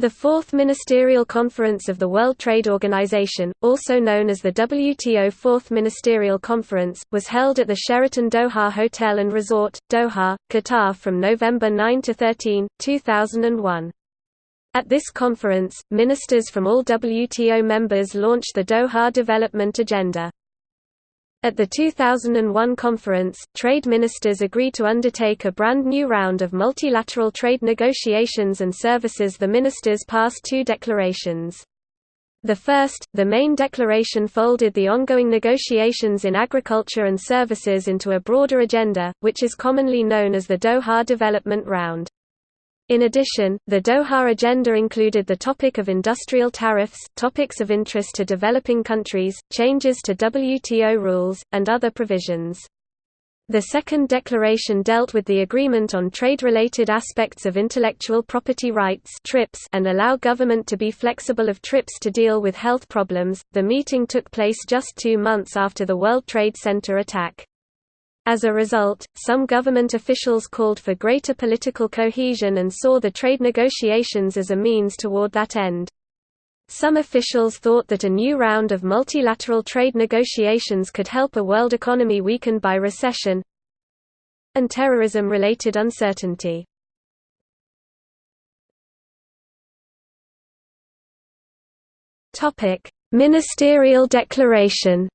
The Fourth Ministerial Conference of the World Trade Organization, also known as the WTO Fourth Ministerial Conference, was held at the Sheraton Doha Hotel and Resort, Doha, Qatar from November 9 to 13, 2001. At this conference, ministers from all WTO members launched the Doha Development Agenda. At the 2001 conference, trade ministers agreed to undertake a brand new round of multilateral trade negotiations and services the ministers passed two declarations. The first, the main declaration folded the ongoing negotiations in agriculture and services into a broader agenda, which is commonly known as the Doha Development Round. In addition, the Doha Agenda included the topic of industrial tariffs, topics of interest to developing countries, changes to WTO rules, and other provisions. The second declaration dealt with the agreement on trade-related aspects of intellectual property rights (TRIPS) and allow government to be flexible of TRIPS to deal with health problems. The meeting took place just 2 months after the World Trade Center attack. As a result, some government officials called for greater political cohesion and saw the trade negotiations as a means toward that end. Some officials thought that a new round of multilateral trade negotiations could help a world economy weakened by recession and terrorism-related uncertainty. Ministerial declaration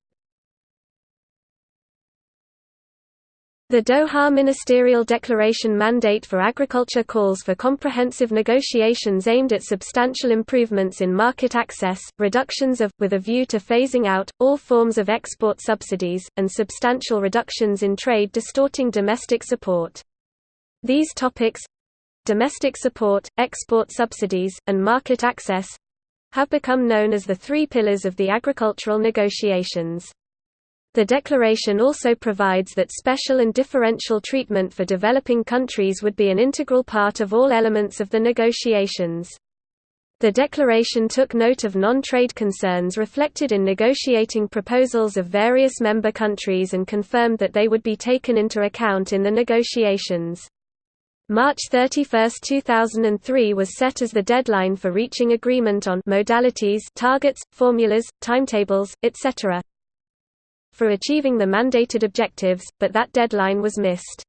The Doha Ministerial Declaration mandate for agriculture calls for comprehensive negotiations aimed at substantial improvements in market access, reductions of, with a view to phasing out, all forms of export subsidies, and substantial reductions in trade distorting domestic support. These topics—domestic support, export subsidies, and market access—have become known as the three pillars of the agricultural negotiations. The declaration also provides that special and differential treatment for developing countries would be an integral part of all elements of the negotiations. The declaration took note of non-trade concerns reflected in negotiating proposals of various member countries and confirmed that they would be taken into account in the negotiations. March 31, 2003 was set as the deadline for reaching agreement on modalities targets, formulas, timetables, etc for achieving the mandated objectives, but that deadline was missed.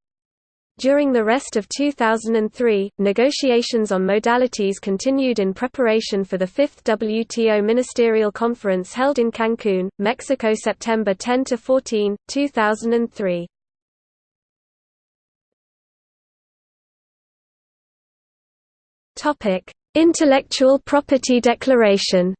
During the rest of 2003, negotiations on modalities continued in preparation for the fifth WTO Ministerial Conference held in Cancun, Mexico September 10–14, 2003. Intellectual Property Declaration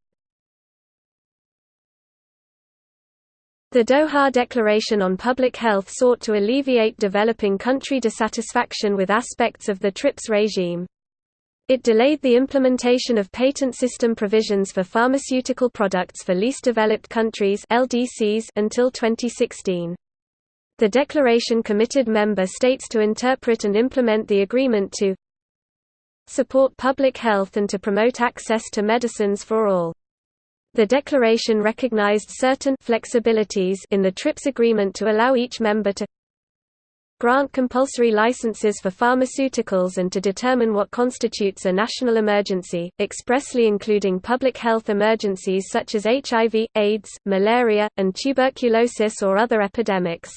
The Doha Declaration on Public Health sought to alleviate developing country dissatisfaction with aspects of the TRIPS regime. It delayed the implementation of patent system provisions for pharmaceutical products for least developed countries LDCs until 2016. The declaration committed member states to interpret and implement the agreement to support public health and to promote access to medicines for all. The declaration recognized certain flexibilities in the TRIPS agreement to allow each member to grant compulsory licenses for pharmaceuticals and to determine what constitutes a national emergency, expressly including public health emergencies such as HIV, AIDS, malaria, and tuberculosis or other epidemics.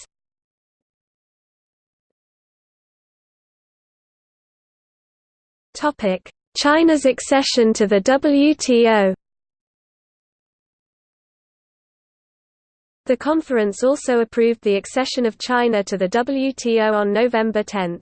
China's accession to the WTO The conference also approved the accession of China to the WTO on November 10.